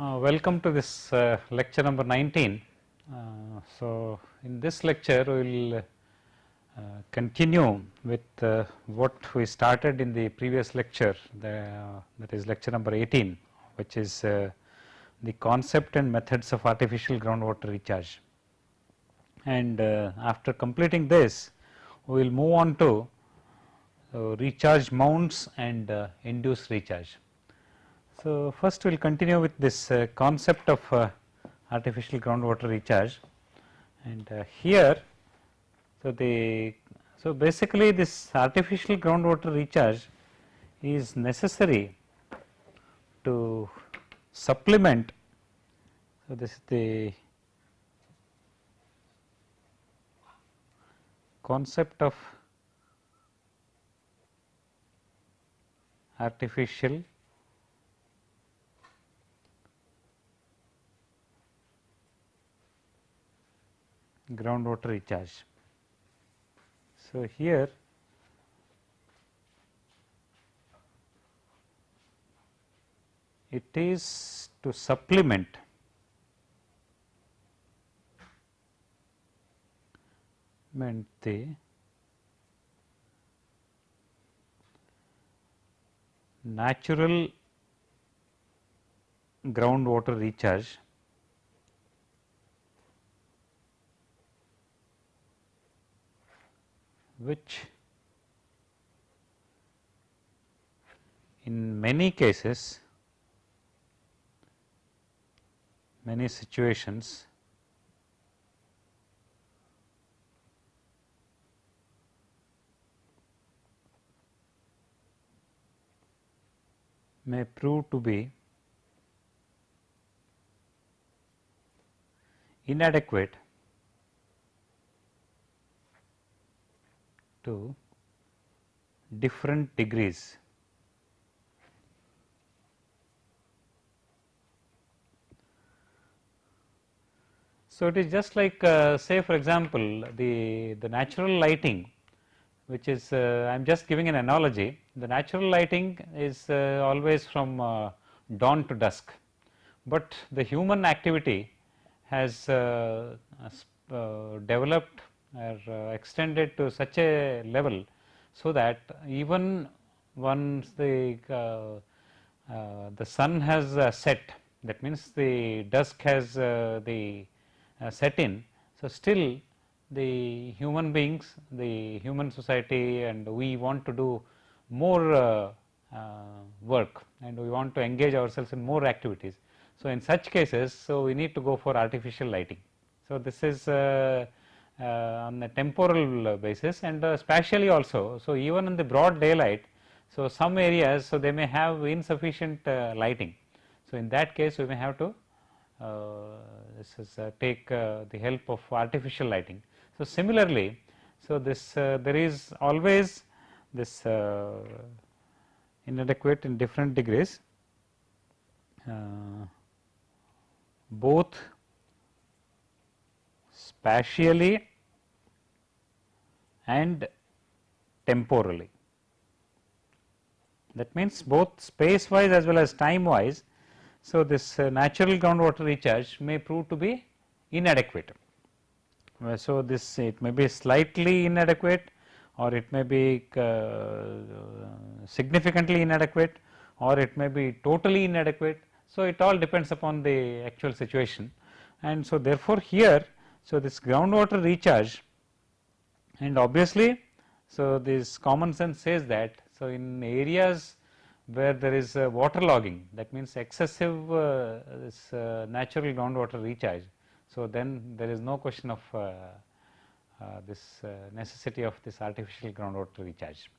Uh, welcome to this uh, lecture number 19. Uh, so, in this lecture we will uh, continue with uh, what we started in the previous lecture the, that is lecture number 18 which is uh, the concept and methods of artificial groundwater recharge. And after completing this we will move on to recharge mounds and induced recharge. So, first we will continue with this uh, concept of uh, artificial groundwater recharge. And uh, here so the so basically this artificial groundwater recharge is necessary to supplement so this is the concept of artificial groundwater recharge. So, here it is to supplement meant the natural groundwater recharge which in many cases many situations may prove to be inadequate to different degrees. So, it is just like uh, say for example, the, the natural lighting which is uh, I am just giving an analogy the natural lighting is uh, always from uh, dawn to dusk, but the human activity has uh, uh, developed are uh, extended to such a level, so that even once the uh, uh, the sun has set that means the dusk has the set in. So, still the human beings the human society and we want to do more uh, uh, work and we want to engage ourselves in more activities. So, in such cases so we need to go for artificial lighting. So, this is uh, on a temporal basis and uh, spatially also. So, even in the broad daylight, so some areas so they may have insufficient uh, lighting. So, in that case we may have to is take the help of artificial lighting. So, similarly, so this there is always this inadequate in different degrees uh, both spatially and temporally. That means, both space wise as well as time wise. So, this uh, natural groundwater recharge may prove to be inadequate. Uh, so, this it may be slightly inadequate or it may be uh, significantly inadequate or it may be totally inadequate. So, it all depends upon the actual situation and so therefore, here so this groundwater recharge and obviously, so this common sense says that, so in areas where there is water logging that means excessive uh, this uh, natural groundwater recharge. So, then there is no question of uh, uh this uh, necessity of this artificial groundwater recharge.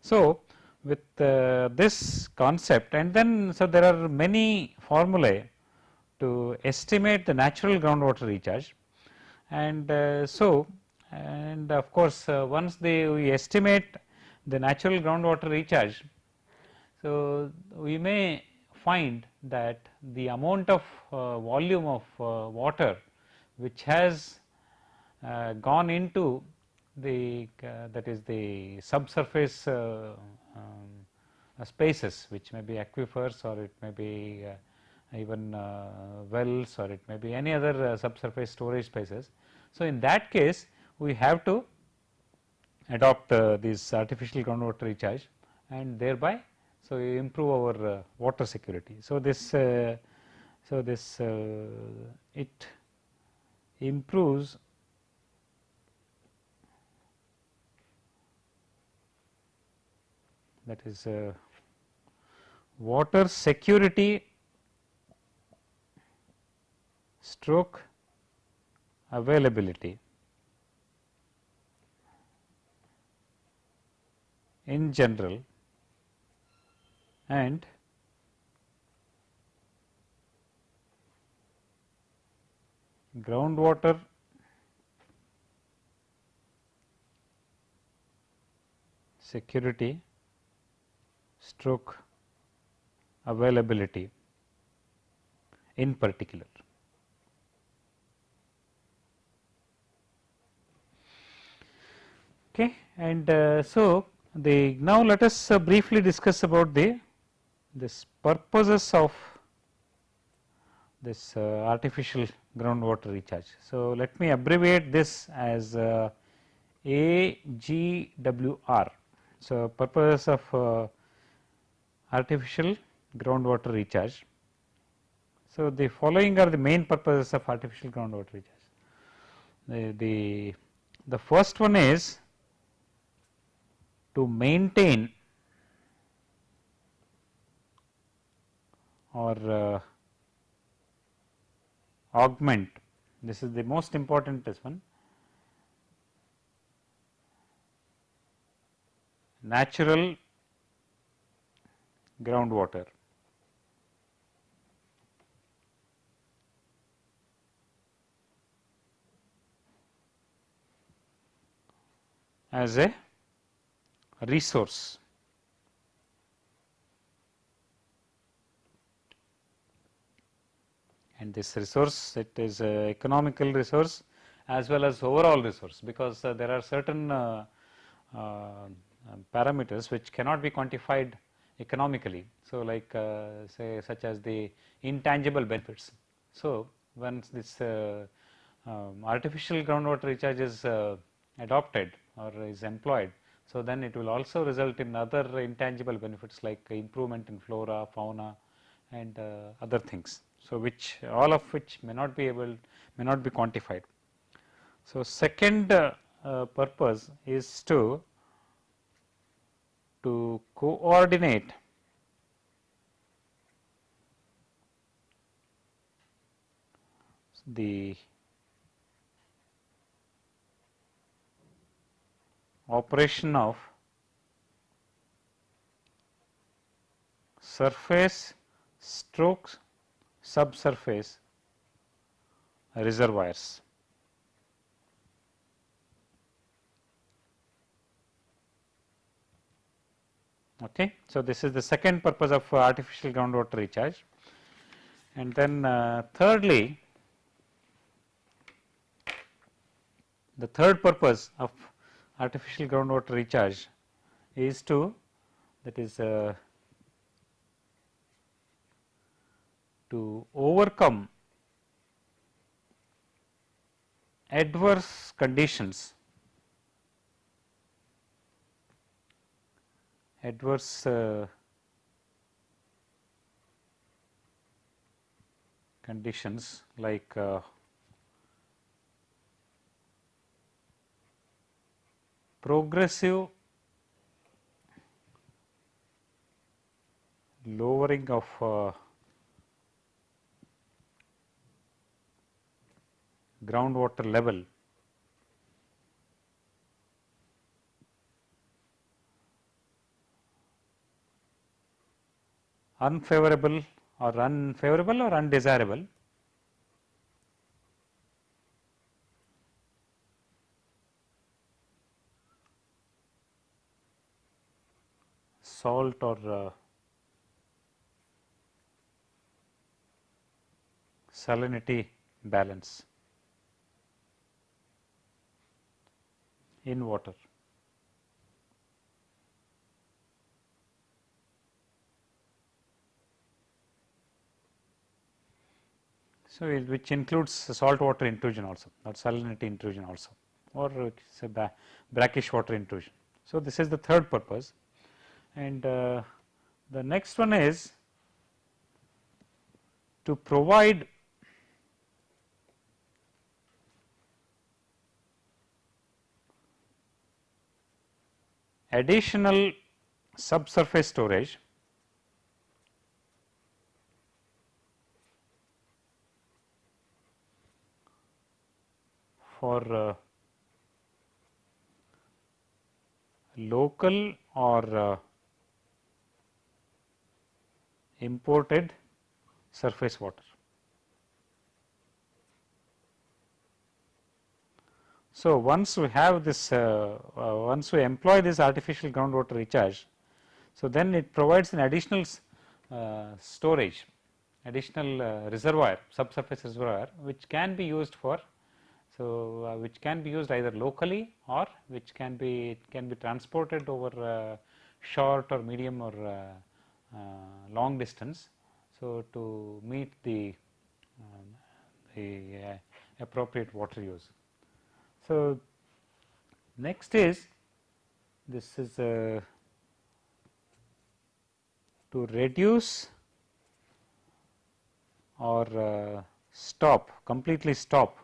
So, with uh, this concept and then so there are many formulae to estimate the natural groundwater recharge and so and of course, uh, once we estimate the natural groundwater recharge. So, we may find that the amount of uh, volume of uh, water which has uh, gone into the uh, that is the subsurface uh, um, spaces which may be aquifers or it may be even uh, wells or it may be any other uh, subsurface storage spaces. So, in that case we have to adopt uh, this artificial groundwater recharge and thereby so we improve our uh, water security. So, this uh, so this uh, it improves that is uh, water security stroke availability in general and groundwater security stroke availability in particular. Okay, and uh, so the now let us uh, briefly discuss about the this purposes of this uh, artificial groundwater recharge. So, let me abbreviate this as uh, AGWR. So, purposes of artificial groundwater recharge. So, the following are the main purposes of artificial groundwater recharge. The, the, the first one is to maintain or uh, augment. This is the most important this one. Natural groundwater. As a resource and this resource it is economical resource as well as overall resource because uh, there are certain uh, uh, parameters which cannot be quantified economically. So, like uh, say such as the intangible benefits. So, once this uh, um, artificial groundwater recharge is uh, adopted or is employed, so then it will also result in other intangible benefits like improvement in flora, fauna and other things. So, which all of which may not be able may not be quantified. So, second uh, uh, purpose is to to coordinate the operation of surface strokes subsurface reservoirs. Okay. So, this is the second purpose of artificial groundwater recharge and then uh, thirdly the third purpose of artificial groundwater recharge is to that is uh, to overcome adverse conditions adverse uh, conditions like uh, progressive lowering of uh, groundwater level. Unfavorable or unfavorable or undesirable salt or uh, salinity balance. in water. So, which includes salt water intrusion also or salinity intrusion also or say brackish water intrusion. So, this is the third purpose and uh, the next one is to provide additional subsurface storage for uh, local or uh, imported surface water. So, once we have this uh, uh, once we employ this artificial groundwater recharge, so then it provides an additional uh, storage additional uh, reservoir subsurface reservoir which can be used for so, uh, which can be used either locally or which can be can be transported over uh, short or medium or long distance. So, to meet the, um, the uh, appropriate water use. So, next is this is uh, to reduce or stop completely stop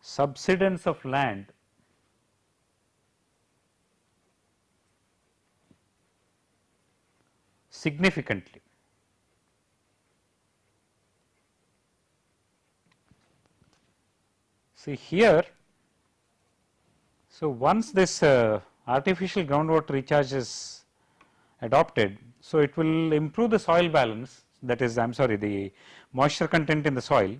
subsidence of land significantly. See here, so once this uh, artificial groundwater recharge is adopted, so it will improve the soil balance that is I am sorry the moisture content in the soil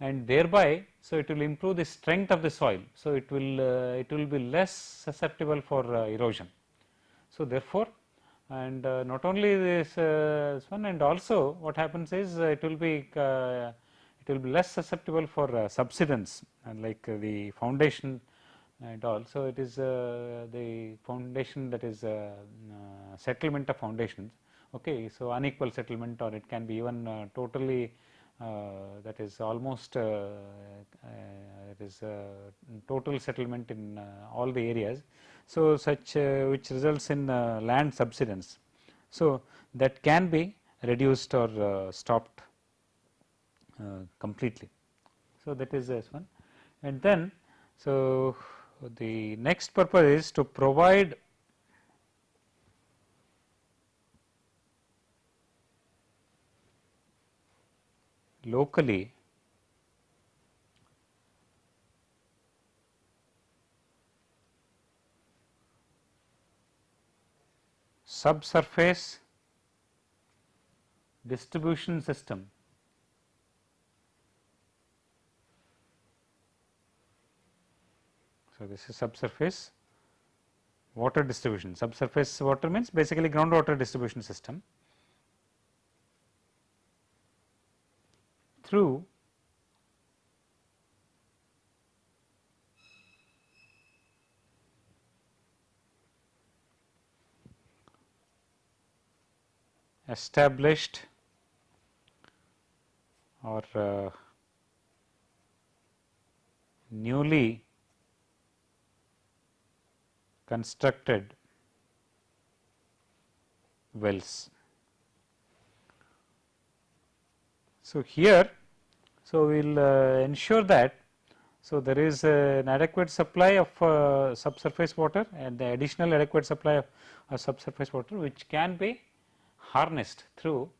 and thereby so it will improve the strength of the soil. So it will uh, it will be less susceptible for uh, erosion. So therefore, and uh, not only this, uh, this, one and also what happens is uh, it will be uh, it will be less susceptible for subsidence and like the foundation and all. So it is the foundation that is settlement of foundations. Okay, so unequal settlement or it can be even totally uh, that is almost uh, uh, it is total settlement in all the areas. So, such uh, which results in uh, land subsidence. So, that can be reduced or uh, stopped completely. So, that is this one and then so the next purpose is to provide locally subsurface distribution system So, this is subsurface water distribution. Subsurface water means basically groundwater distribution system. through established or uh, newly constructed wells. So, here so we will uh, ensure that so there is uh, an adequate supply of uh, subsurface water and the additional adequate supply of uh, subsurface water which can be harnessed through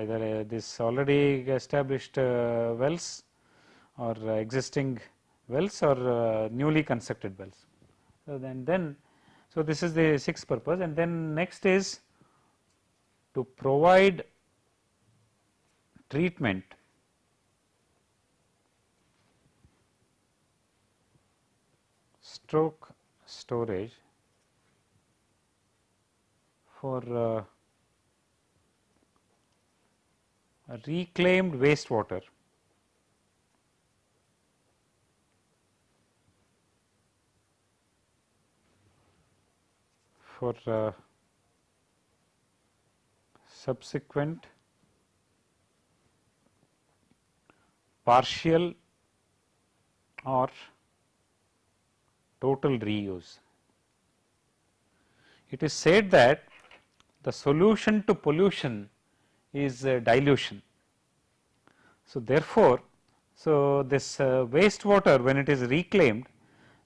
either uh, this already established uh, wells or existing wells or newly constructed wells. So, then then so this is the sixth purpose and then next is to provide treatment stroke storage for uh, reclaimed wastewater for uh, subsequent partial or total reuse. It is said that the solution to pollution is dilution. So, therefore, so this uh, wastewater when it is reclaimed,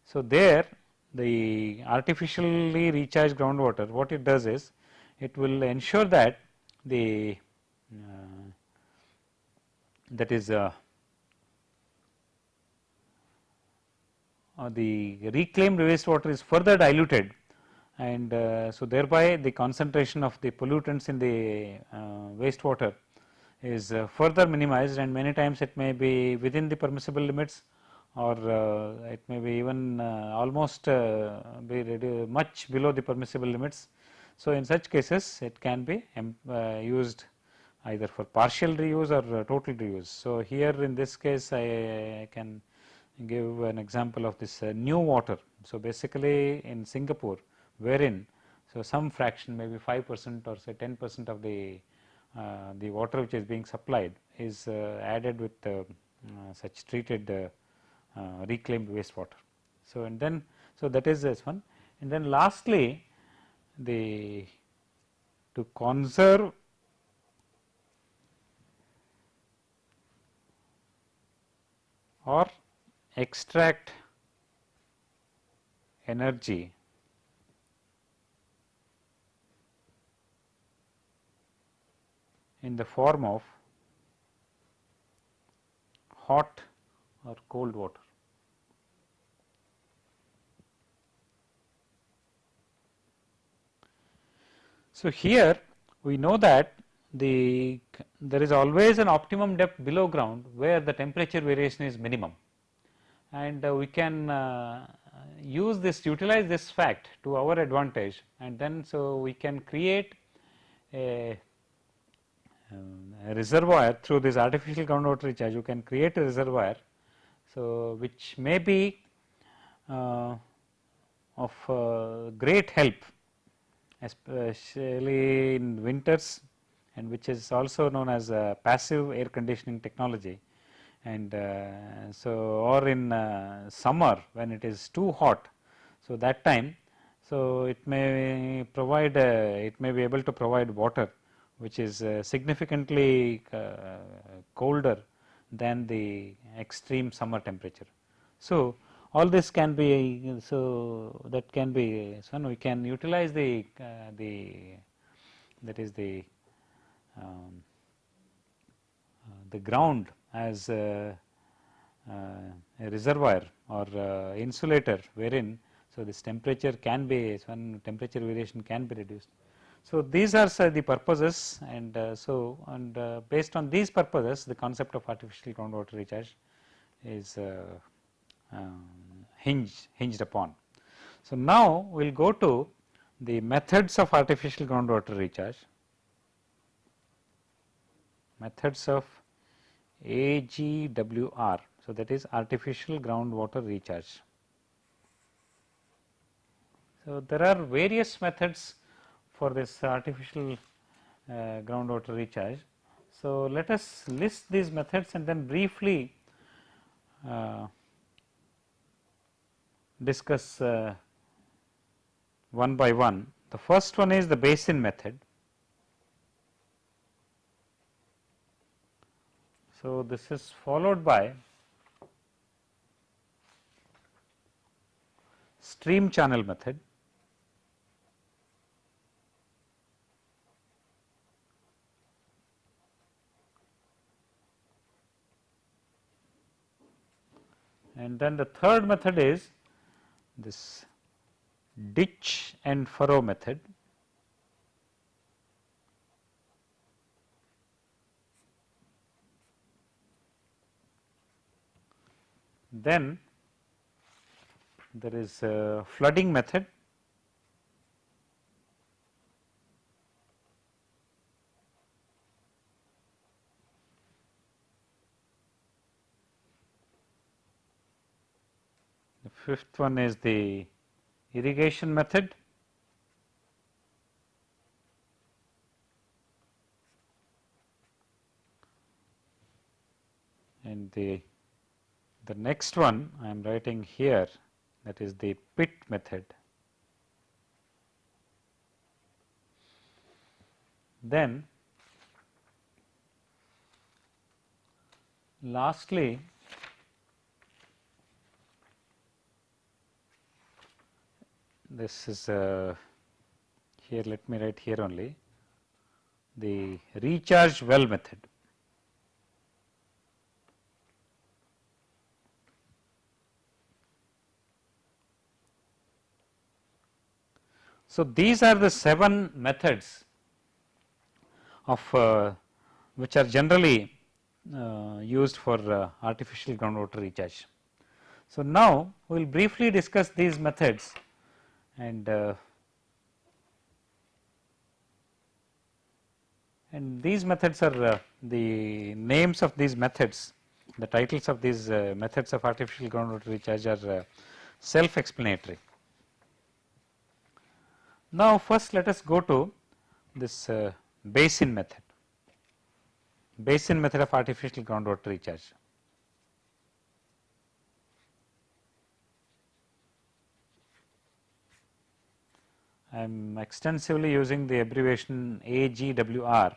so there the artificially recharged groundwater what it does is it will ensure that the uh, that is uh, the reclaimed wastewater is further diluted and uh, so thereby the concentration of the pollutants in the uh, wastewater is uh, further minimized and many times it may be within the permissible limits or uh, it may be even uh, almost uh, be much below the permissible limits. So, in such cases it can be um, used either for partial reuse or total reuse. So, here in this case I, I can give an example of this NEWater. So, basically in Singapore wherein so some fraction maybe 5 percent or say 10 percent of the uh, the water which is being supplied is uh, added with uh, such treated reclaimed wastewater. So, and then so that is this one and then lastly the to conserve or extract energy in the form of hot or cold water. So, here we know that the there is always an optimum depth below ground where the temperature variation is minimum and uh, we can uh, use this utilize this fact to our advantage and then so we can create a um, a reservoir through this artificial groundwater recharge you can create a reservoir. So, which may be uh, of uh, great help especially in winters and which is also known as passive air conditioning technology and uh, so or in uh, summer when it is too hot. So, that time so it may provide it may be able to provide water which is uh, significantly uh, colder than the extreme summer temperature. So, all this can be so that can be so we can utilize the uh, the that is the um, the ground as a, a reservoir or insulator wherein so this temperature can be so temperature variation can be reduced so, these are the purposes and uh, so and uh, based on these purposes the concept of artificial groundwater recharge is uh, um, hinged, hinged upon. So, now we will go to the methods of artificial groundwater recharge, methods of AGWR. So, that is artificial groundwater recharge. So, there are various methods for this artificial uh, groundwater recharge. So, let us list these methods and then briefly uh, discuss uh, one by one. The first one is the basin method. So, this is followed by stream channel method. And then the third method is this ditch and furrow method. Then there is a flooding method fifth one is the irrigation method. And the, the next one I am writing here that is the pit method. Then lastly this is uh, here let me write here only the recharge well method. So, these are the 7 methods of uh, which are generally uh, used for uh, artificial groundwater recharge. So, now we will briefly discuss these methods and uh, and these methods are uh, the names of these methods the titles of these uh, methods of artificial groundwater recharge are uh, self explanatory. Now, first let us go to this uh, basin method, basin method of artificial groundwater recharge. I am extensively using the abbreviation AGWR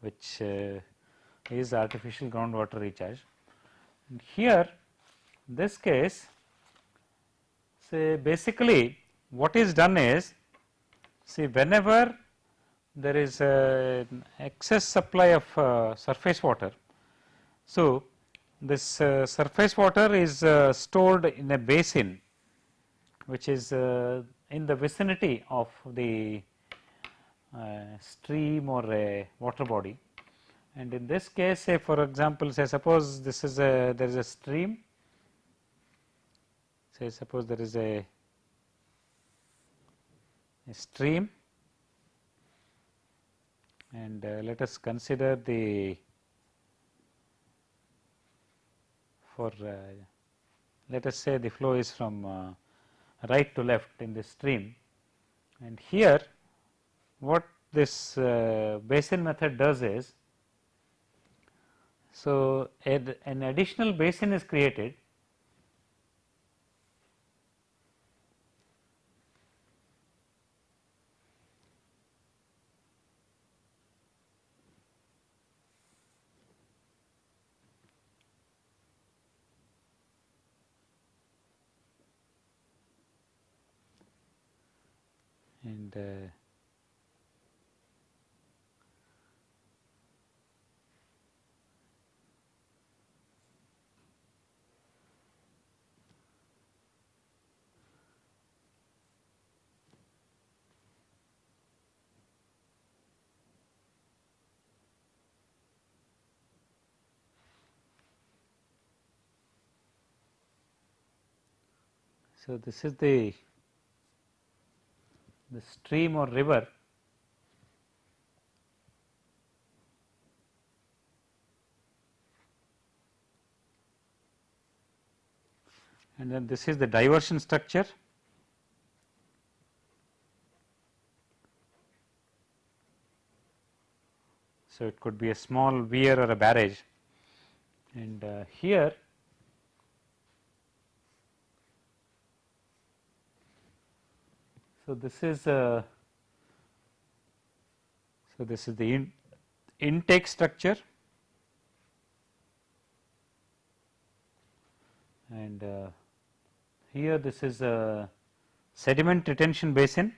which uh, is artificial groundwater recharge. And here this case say basically what is done is see whenever there is excess supply of uh, surface water. So, this uh, surface water is uh, stored in a basin which is uh, in the vicinity of the uh, stream or a water body. And in this case say for example say suppose this is a there is a stream. Say suppose there is a, a stream. And uh, let us consider the for uh, let us say the flow is from uh, right to left in this stream. And here what this uh, basin method does is so an additional basin is created and uh, So, this is the the stream or river and then this is the diversion structure. So it could be a small weir or a barrage. And uh, here So, this is uh, so this is the in, intake structure and uh, here this is a sediment retention basin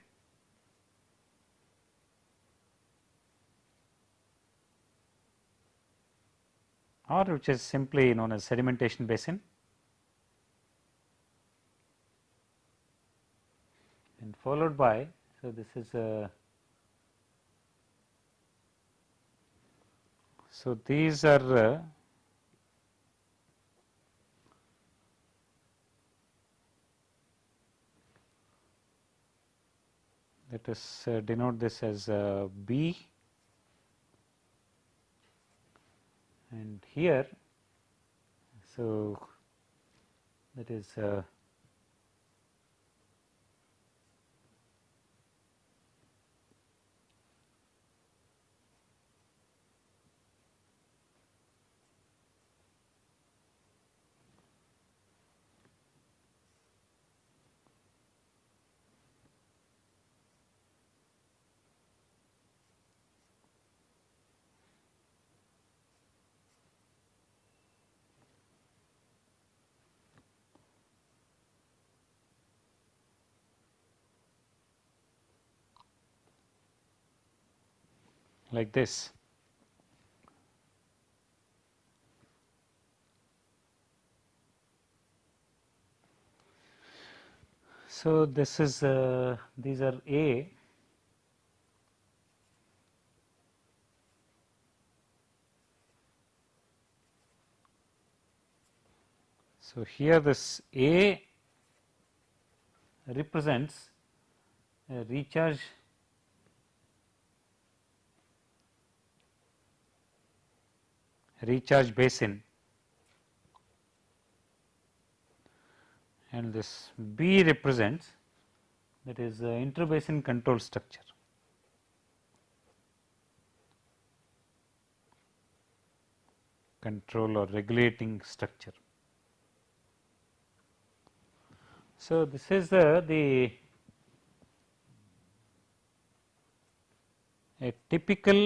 or which is simply known as sedimentation basin. and followed by so this is a so these are uh, let us uh, denote this as uh, B. And here so that is like this. So, this is uh, these are A So, here this A represents a recharge recharge basin and this B represents that is uh, interbasin control structure. control or regulating structure. So, this is uh, the a typical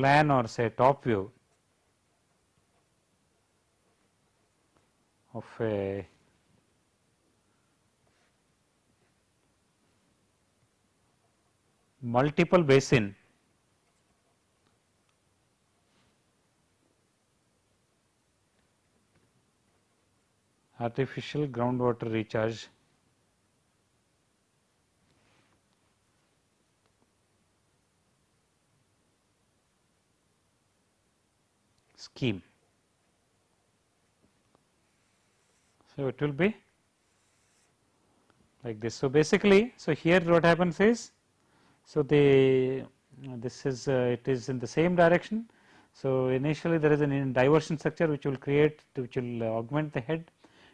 plan or say top view of a multiple basin artificial groundwater recharge scheme. So, it will be like this. So, basically, so here what happens is, so the this is uh, it is in the same direction. So, initially there is an diversion structure which will create which will augment the head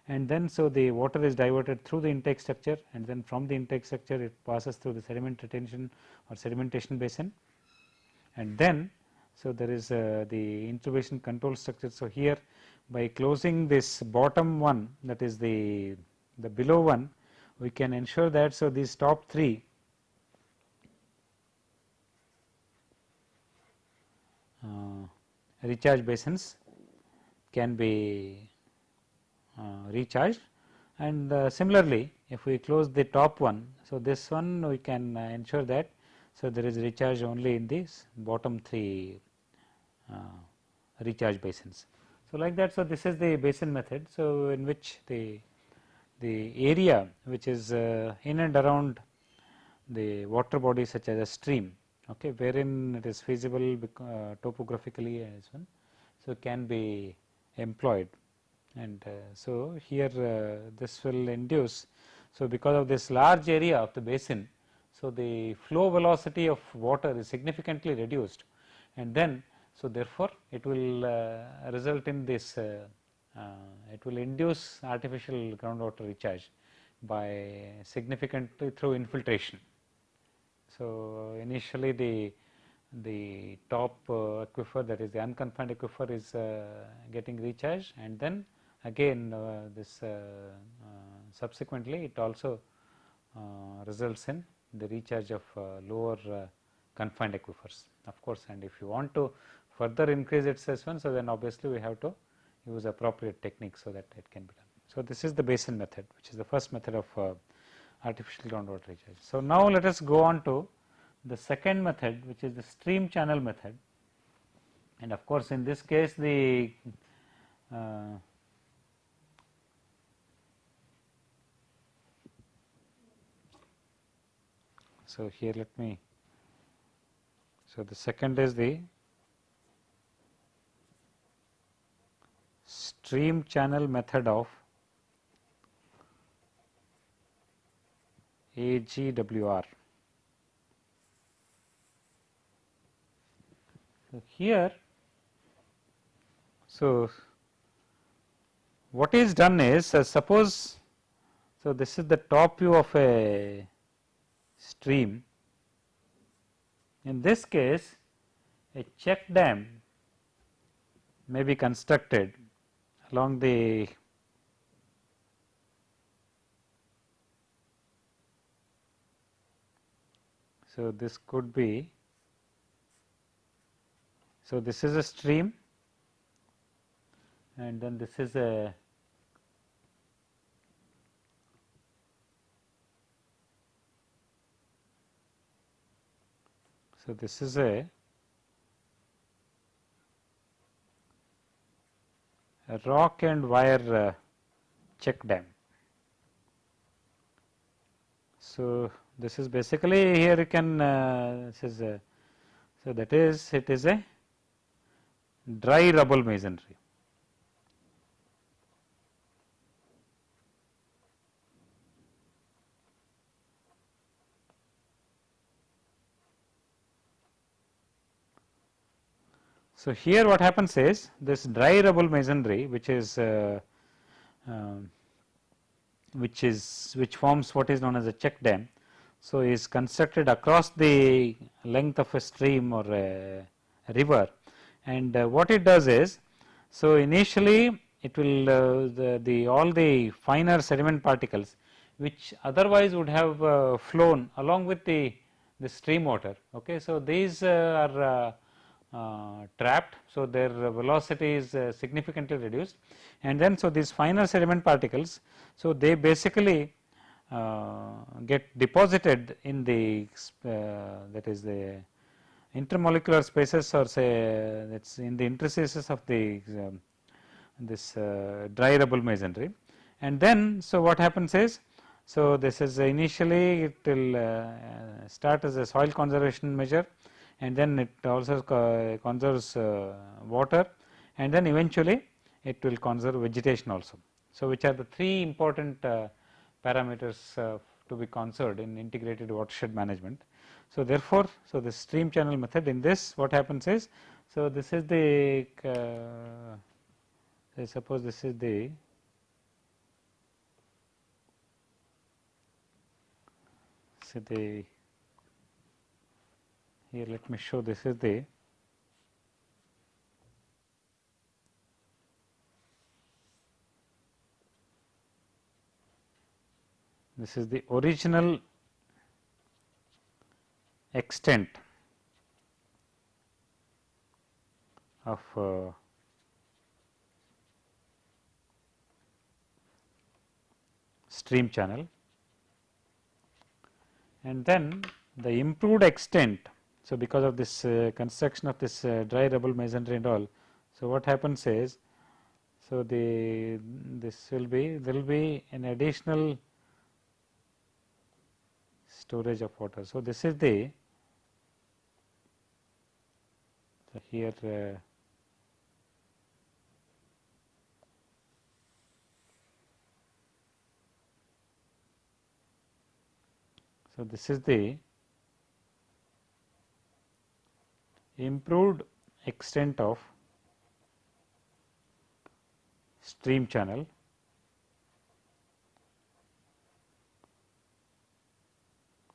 and then so the water is diverted through the intake structure and then from the intake structure it passes through the sediment retention or sedimentation basin and then so there is uh, the interbasin control structure. So, here by closing this bottom one that is the the below one we can ensure that so these top three uh, recharge basins can be uh, recharged and uh, similarly if we close the top one. So, this one we can uh, ensure that so there is recharge only in these bottom three recharge basins. So, like that so this is the basin method. So, in which the the area which is uh, in and around the water body such as a stream okay wherein it is feasible uh, topographically as one so can be employed and uh, so here uh, this will induce. So, because of this large area of the basin, so the flow velocity of water is significantly reduced and then so therefore, it will uh, result in this it will induce artificial groundwater recharge by significantly through infiltration. So, initially the the top uh, aquifer that is the unconfined aquifer is uh, getting recharged and then again uh, this uh, uh, subsequently it also results in the recharge of lower confined aquifers of course and if you want to further increase its S1 so then obviously we have to use appropriate techniques so that it can be done. So, this is the basin method which is the first method of uh, artificial groundwater recharge. So, now let us go on to the second method which is the stream channel method and of course, in this case the uh, So, here let me, so the second is the stream channel method of AGWR. So, here, so what is done is uh, suppose, so this is the top view of a stream. In this case a check dam may be constructed along the so this could be so this is a stream and then this is a so this is a rock and wire uh, check dam. So, this is basically here you can uh, this is a, so that is it is a dry rubble masonry. So, here what happens is this dry rubble masonry which is uh, uh, which is which forms what is known as a check dam. So, is constructed across the length of a stream or a river and uh, what it does is so initially it will uh, the, the all the finer sediment particles which otherwise would have uh, flown along with the the stream water okay so these uh, are uh, trapped. So, their velocity is uh, significantly reduced and then so these finer sediment particles. So, they basically uh, get deposited in the that is the intermolecular spaces or say that is in the interstices of the um, this dry rubble masonry and then so what happens is so this is initially it will start as a soil conservation measure and then it also conserves uh, water and then eventually it will conserve vegetation also. So, which are the three important uh, parameters uh, to be conserved in integrated watershed management. So, therefore, so the stream channel method in this what happens is, so this is the say suppose this is the say the here let me show this is the this is the original extent of uh, stream channel. And then the improved extent so, because of this uh, construction of this uh, dry rubble masonry and all, so what happens is, so the this will be there will be an additional storage of water. So, this is the so here uh, so this is the improved extent of stream channel.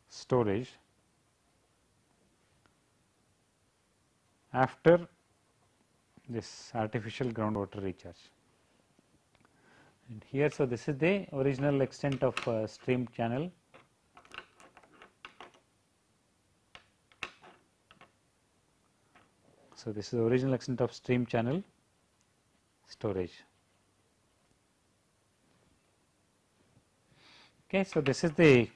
Storage. After this artificial groundwater recharge. And here, so this is the original extent of uh, stream channel So, this is the original extent of stream channel storage. Okay, so this is the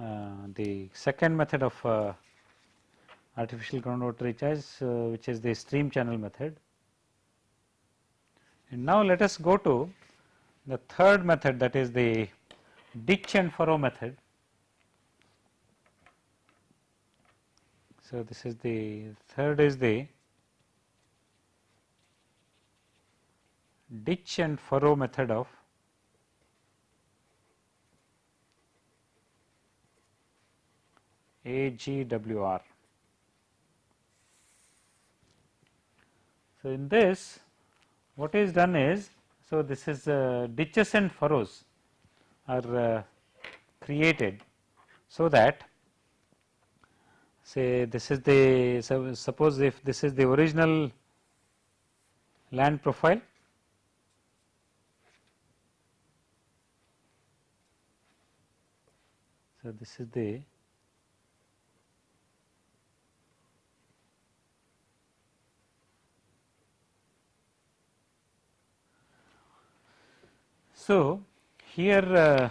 uh, the second method of uh, artificial groundwater recharge, uh, which is the stream channel method. And now let us go to the third method that is the ditch and furrow method. So, this is the third is the ditch and furrow method of AGWR. So, in this what is done is, so this is uh, ditches and furrows are uh, created so that say this is the so suppose if this is the original land profile. So this is the so here uh,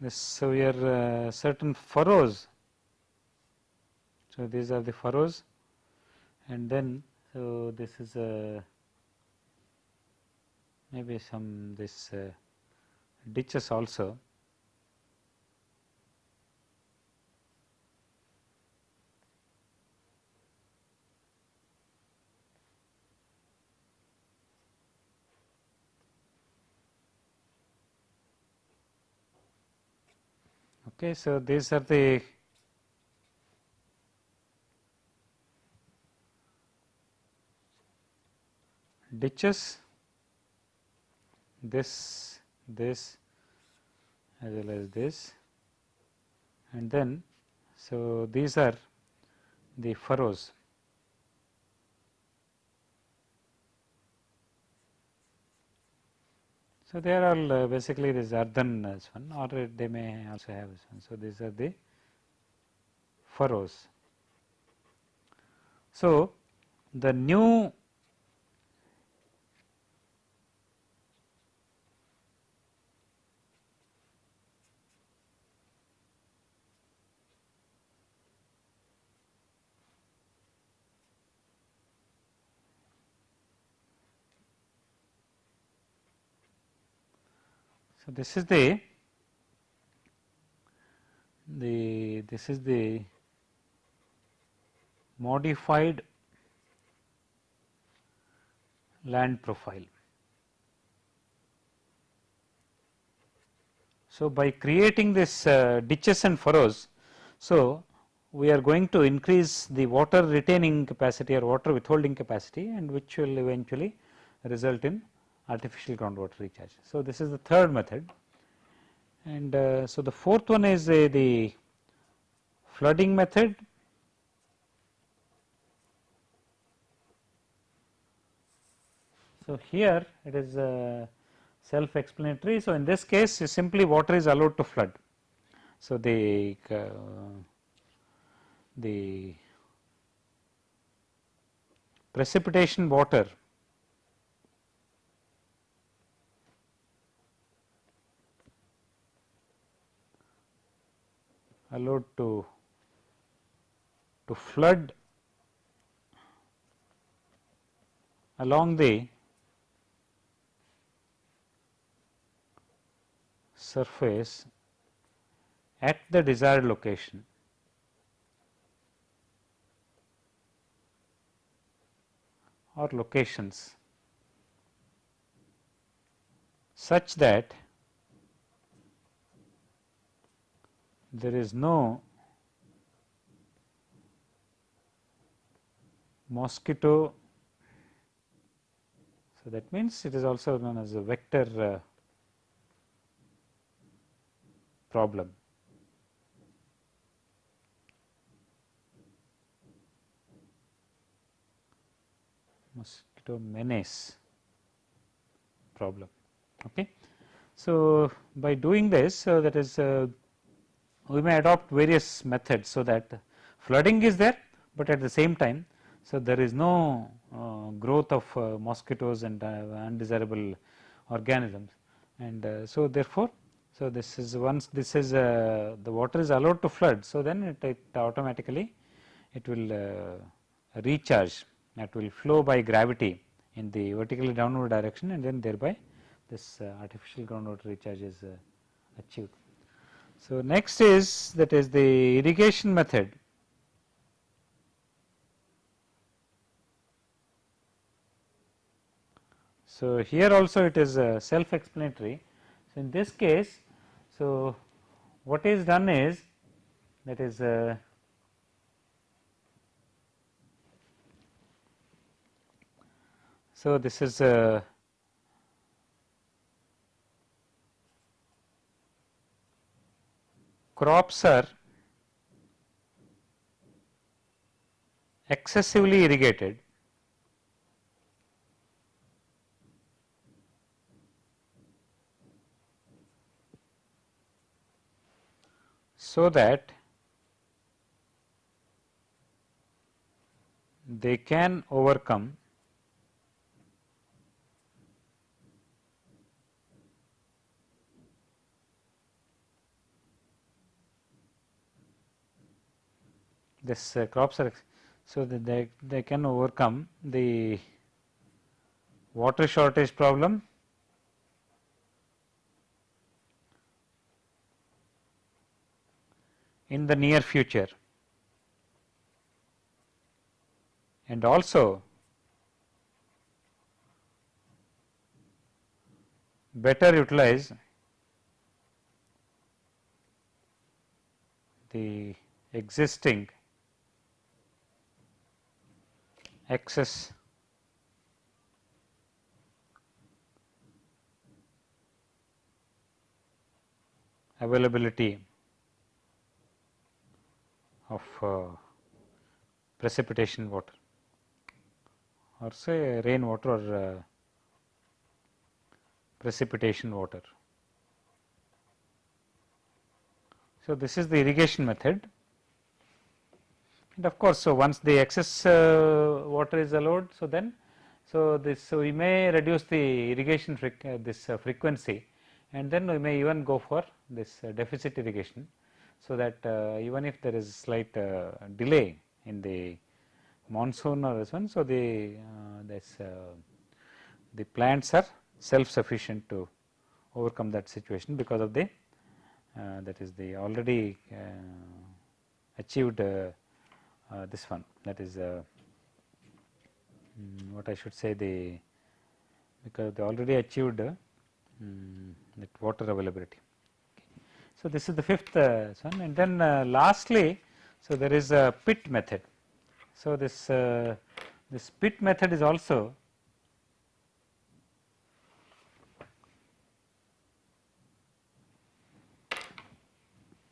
this so here uh, certain furrows So, these are the furrows and then so this is a maybe some this uh, ditches also. Okay, so these are the ditches, this, this as well as this and then so these are the furrows. So, they are all uh, basically this earthen as one or they may also have this one. So, these are the furrows. So, the new So, this is the the this is the modified land profile. So, by creating this uh, ditches and furrows, so we are going to increase the water retaining capacity or water withholding capacity and which will eventually result in artificial groundwater recharge. So, this is the third method and uh, so the fourth one is uh, the flooding method. So, here it is uh, self explanatory. So, in this case simply water is allowed to flood. So, the uh, the precipitation water allowed to to flood along the surface at the desired location. Or locations such that there is no mosquito. So, that means it is also known as a vector uh, problem. mosquito menace problem. Okay. So, by doing this so that is uh, we may adopt various methods so that flooding is there, but at the same time. So, there is no uh, growth of uh, mosquitoes and uh, undesirable organisms and uh, so therefore, so this is once this is uh, the water is allowed to flood. So, then it, it automatically it will uh, recharge that will flow by gravity in the vertically downward direction and then thereby this artificial groundwater recharge is achieved. So, next is that is the irrigation method. So, here also it is uh, self explanatory. So, in this case, so what is done is that is uh, so this is uh, crops are excessively irrigated. So that they can overcome this uh, crops so that they, they can overcome the water shortage problem. In the near future. And also better utilize the existing excess availability of uh, precipitation water. Or say rainwater or uh, precipitation water. So, this is the irrigation method and of course, so once the excess uh, water is allowed, so then so this so we may reduce the irrigation uh, this uh, frequency and then we may even go for this uh, deficit irrigation. So, that uh, even if there is slight uh, delay in the monsoon or this one, so the this the plants are self sufficient to overcome that situation because of the that is the already achieved Uh, this one that is uh, mm, what I should say the because they already achieved uh, mm, that water availability. So, this is the fifth one and then lastly, so there is a pit method. So, this this pit method is also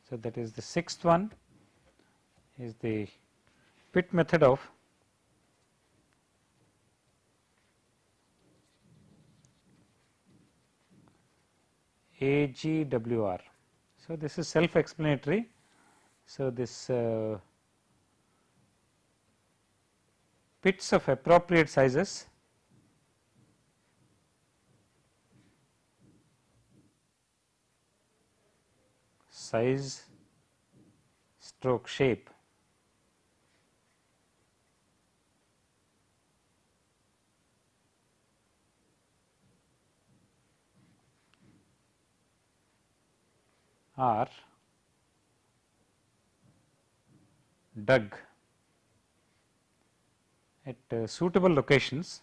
So, that is the sixth one is the pit method of AGWR. So, this is self explanatory. So, this uh, pits of appropriate sizes size stroke shape are dug at uh, suitable locations.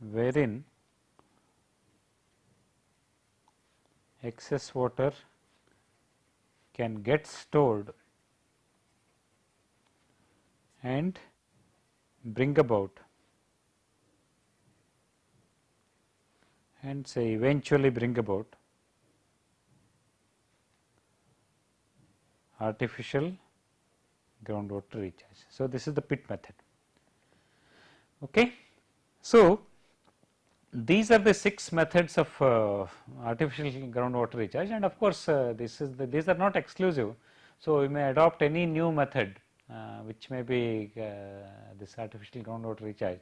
Wherein excess water can get stored and bring about and say eventually bring about artificial groundwater recharge. So, this is the pit method. Okay. So, these are the six methods of uh, artificial groundwater recharge and of course, uh, this is the, these are not exclusive. So, we may adopt any new method uh, which may be uh, this artificial groundwater recharge.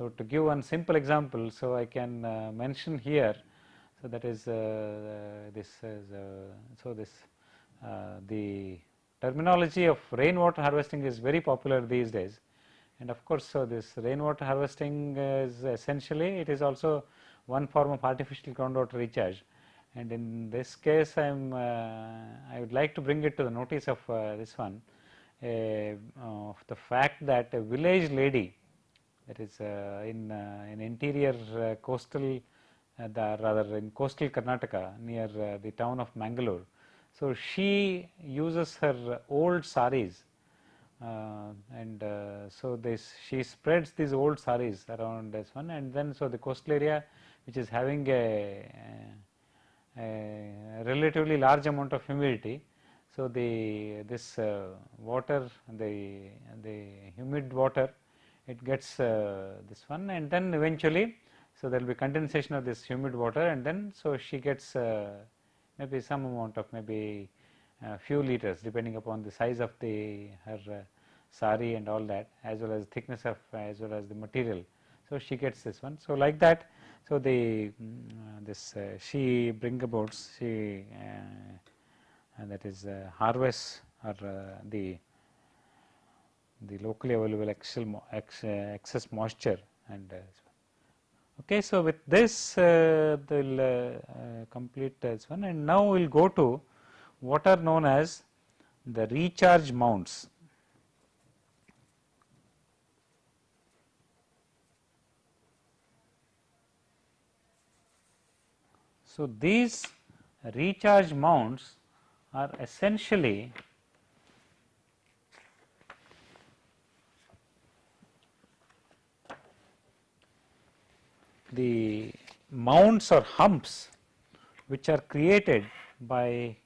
So, to give one simple example, so I can uh, mention here, so that is uh, this is so this the terminology of rainwater harvesting is very popular these days. And of course, so this rainwater harvesting is essentially it is also one form of artificial groundwater recharge. And in this case I am uh, I would like to bring it to the notice of uh, this one uh, of the fact that a village lady that is uh, in uh, in interior uh, coastal the rather in coastal Karnataka near the town of Mangalore. So, she uses her old saris uh, and uh, so this she spreads these old saris around this one and then so the coastal area which is having a, a relatively large amount of humidity so the this uh, water the the humid water it gets uh, this one and then eventually so there will be condensation of this humid water and then so she gets uh, maybe some amount of maybe a few liters depending upon the size of the her uh, sari and all that as well as thickness of as well as the material. So, she gets this one. So, like that So, the mm, this uh, she bring about she uh, that is uh, harvest or uh, the the locally available excess, moisture and okay. So, with this uh, they will uh, complete this one and now we will go to what are known as the recharge mounds. So, these recharge mounds are essentially the mounds or humps which are created by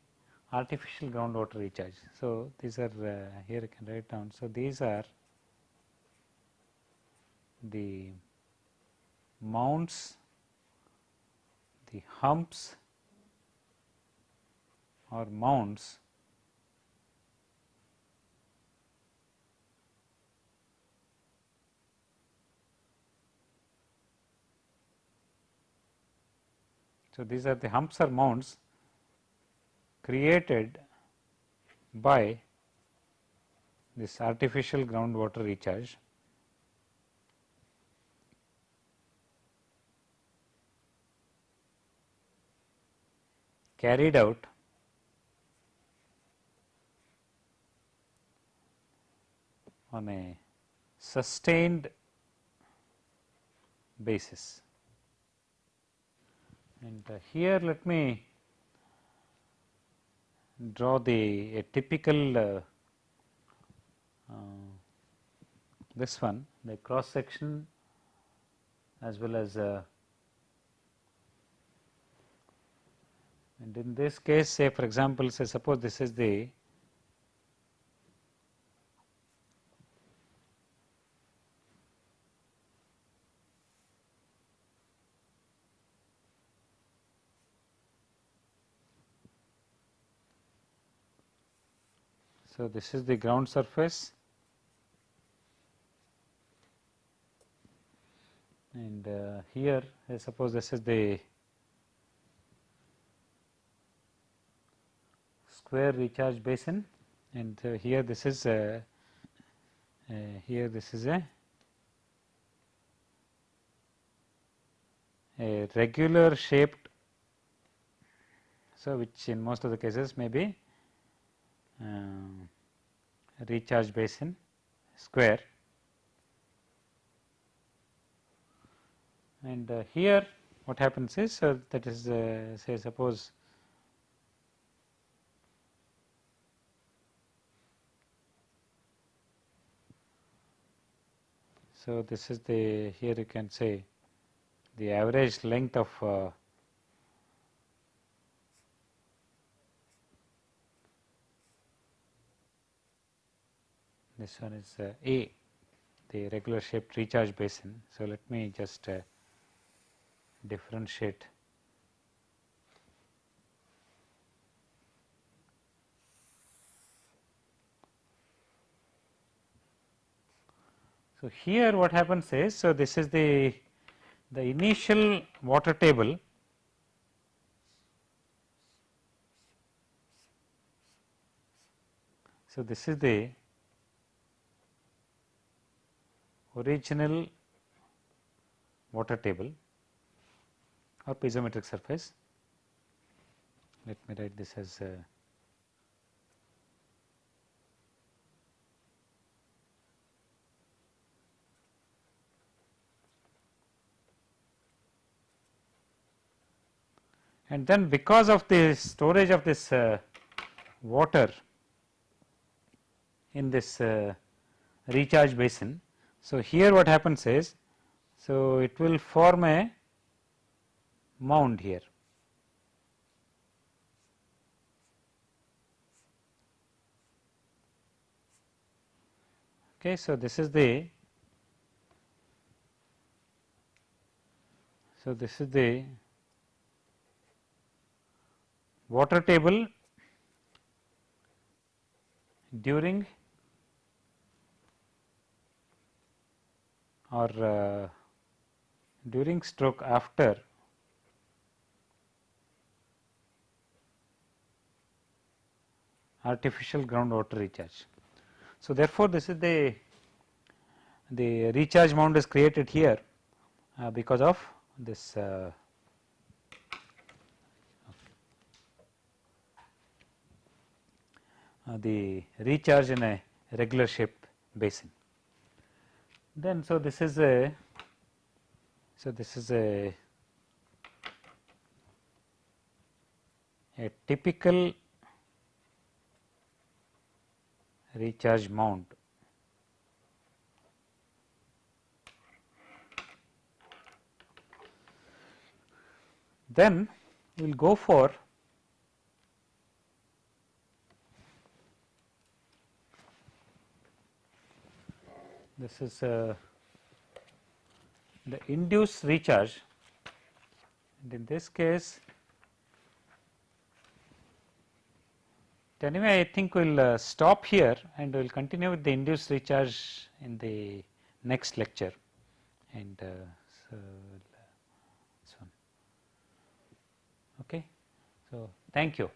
artificial groundwater recharge. So, these are uh, here you can write down. So, these are the mounds, the humps or mounds So, these are the humps or mounds created by this artificial groundwater recharge. carried out on a sustained basis. And uh, here let me draw the a typical uh, uh, this one the cross section as well as uh, and in this case say for example say suppose this is the So, this is the ground surface. And uh, here I suppose this is the square recharge basin. And uh, here this is uh, uh here this is a, a regular shaped so which in most of the cases may be uh, recharge basin square. And uh, here what happens is uh, that is uh, say suppose so this is the here you can say the average length of uh, this one is uh, A the regular shaped recharge basin. So, let me just uh, differentiate So, here what happens is, so this is the the initial water table So, this is the original water table or piezometric surface. Let me write this as uh, and then because of the storage of this uh, water in this uh, recharge basin so, here what happens is, so it will form a mound here. Okay, so this is the so this is the water table during or uh, during stroke after artificial groundwater recharge. So, therefore, this is the the recharge mound is created here uh, because of this uh, uh, the recharge in a regular shaped basin. Then, so this is a so this is a a typical recharge mound. Then we will go for this is uh, the induced recharge. And in this case anyway I think we will uh, stop here and we will continue with the induced recharge in the next lecture. And uh, so, so okay? So thank you